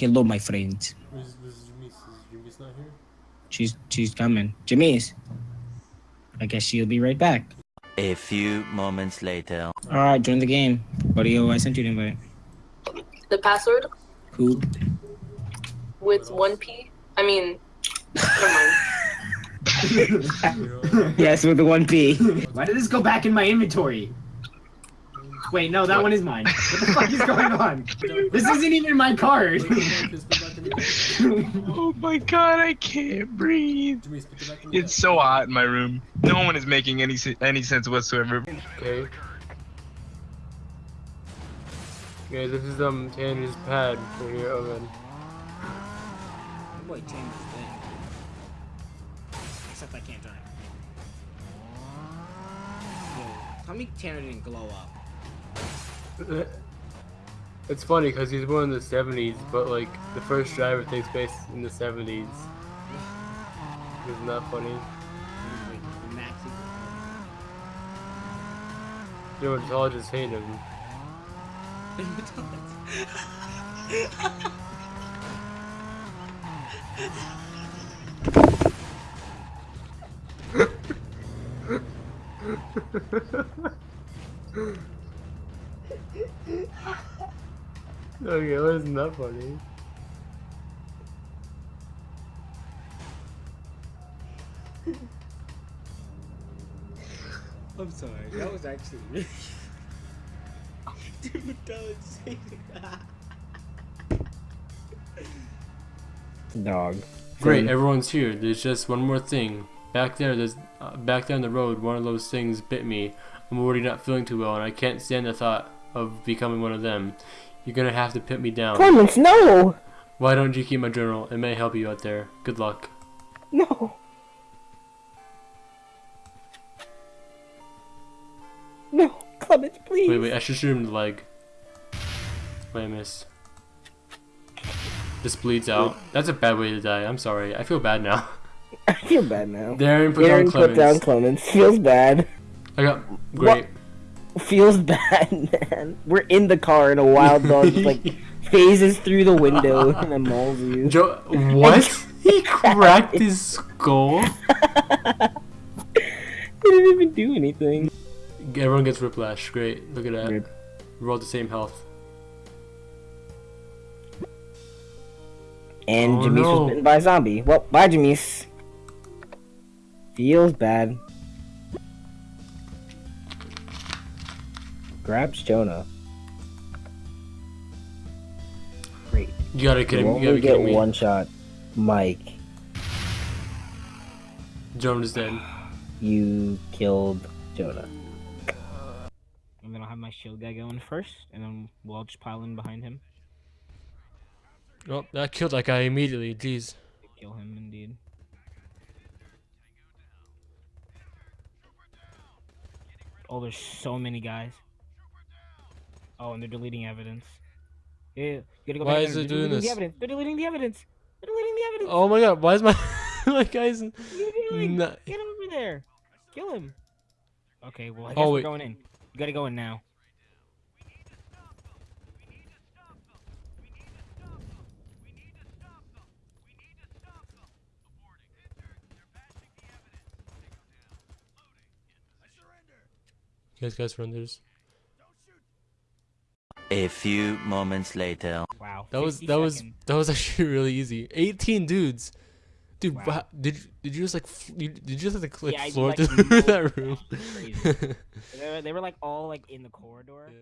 Hello, my friends. Where's, where's Jamise? Is Jamise not here? She's she's coming. Jamise. I guess she'll be right back. A few moments later. All right, join the game, buddy. Oh, I sent you the invite. The password Who? with one P. I mean, never mind. yes, with the one P. Why did this go back in my inventory? Wait, no, that one is mine. What the fuck is going on? This isn't even my card. Jamise, put it back in the- Oh my god, I can't breathe. Jamise, put it back in the- It's so hot in my room. No one is making any any sense whatsoever. Okay. Okay, this is um Tanner's pad for your oven. Boy, Tanner's thing. Except I can't drive. Yo, tell me Tanner didn't glow up. It's funny because he's born in the 70s, but like the first driver takes place in the 70s. Isn't that funny? Just hate him. okay, why isn't that funny? I'm sorry. That was actually really. Dude, that was Dog. Great, everyone's here. There's just one more thing. Back there, there's uh, back down the road. One of those things bit me. I'm already not feeling too well, and I can't stand the thought of becoming one of them. You're gonna have to put me down. Clemens, no! Why don't you keep my journal? It may help you out there. Good luck. No! No, Clemens, please! Wait, wait. I should shoot him in the leg. Wait, I missed. This bleeds out. That's a bad way to die. I'm sorry. I feel bad now. I feel bad now. Darren put Aaron down put down Clemens. Feels bad. I got great. Feels bad, man. We're in the car and a wild dog just, like phases through the window and then mauls you. Joe, what? he cracked his skull. He didn't even do anything. Everyone gets whiplash. Great. Look at that. We're all the same health. And Oh, no. was bitten by a zombie. Well, bye, Jamise. Feels bad. Grabs Jonah. Great. You gotta be You kidding. You gotta be get me. one shot. Mike, Joan is dead. you killed Jonah. And then I'll have my shield guy going first, and then we'll all just pile in behind him. Oh, that killed that guy immediately. Jeez. Kill him, indeed. Oh, there's so many guys. Oh, and they're deleting evidence. Yeah, you gotta go Why is it They're doing deleting this? The evidence. They're deleting the evidence. They're deleting the evidence. Oh my god, why is my my guy's What are you doing? Nah. Get him over there. Kill him. Okay, well, I Oh, guess we're going in. You gotta go in now. You guys guys surrenders. A few moments later. Wow. That was 60 that was seconds. that was actually really easy. 18 dudes. Dude, Wow. wha- did did you just like f- you, did you just like click Yeah, I, floor like, through that room? Crazy. they, were, they were like all like in the corridor. Yeah.